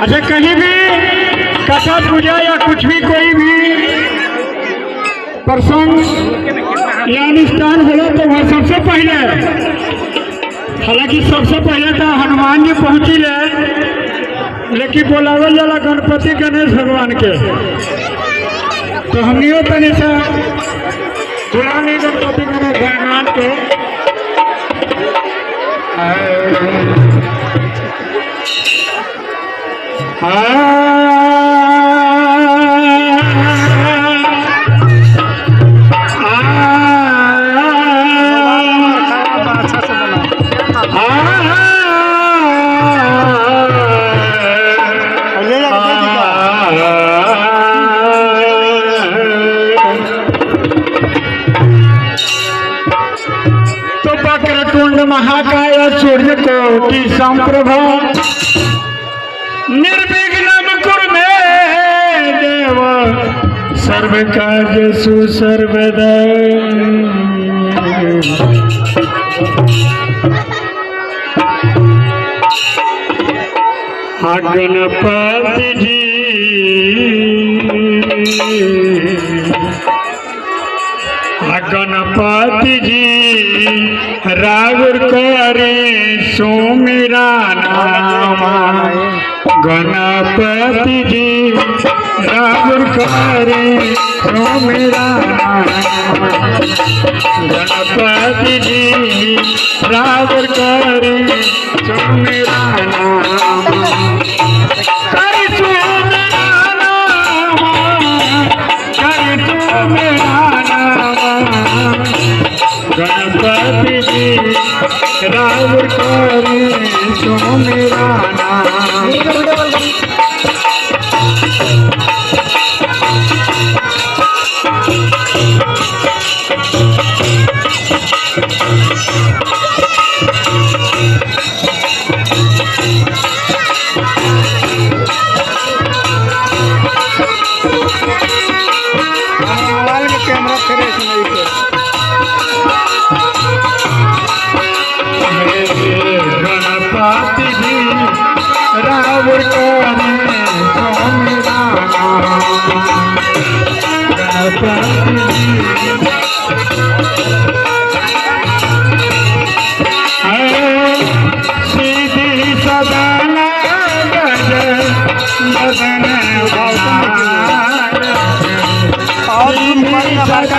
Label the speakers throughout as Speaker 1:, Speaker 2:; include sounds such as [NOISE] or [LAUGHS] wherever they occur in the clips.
Speaker 1: अच्छा कहीं भी कथा पूजा या कुछ भी कोई भी प्रसंग या अनुष्ठान होला तो वह सबसे पहले, हालाँकि सबसे पहले तो हनुमान जी पहुँची ले, लेकिन बोलावल जाला गणपति गणेश भगवान के। तो हमनियो तनी से बुला गणपति गणेश भगवान के। महाकाय सूर्य कोटि संप्रभ। निर्विघ्न कुरु मे देव सर्व कार्य सुसर्वदा गणपति [LAUGHS] जी गणपति जी रावण करे सुमिरा नाम। गणपति जी रावण करे नाम। गणपति जी रावण करे नाम। गणपति जी राम करे सो मेरा जी सीधी सदन गज बदन
Speaker 2: और तुम मोबाइल में भाषा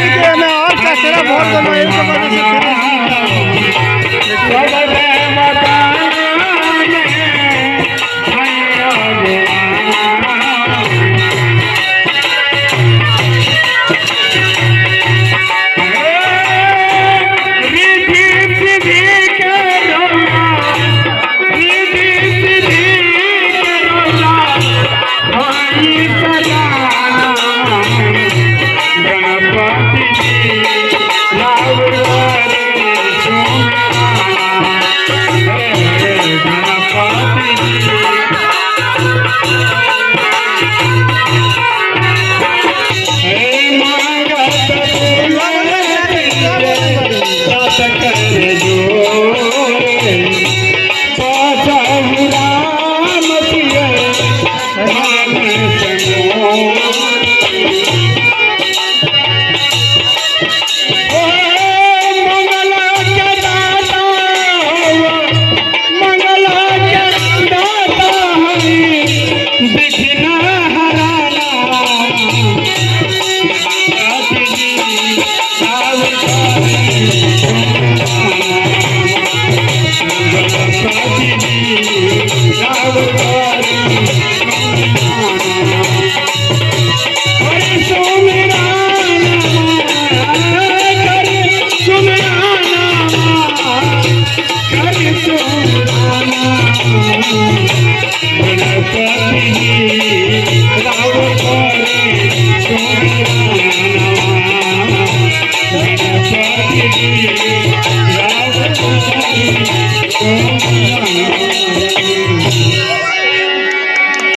Speaker 2: तरीके में और कचरा बहुत दोनों एक के वजह से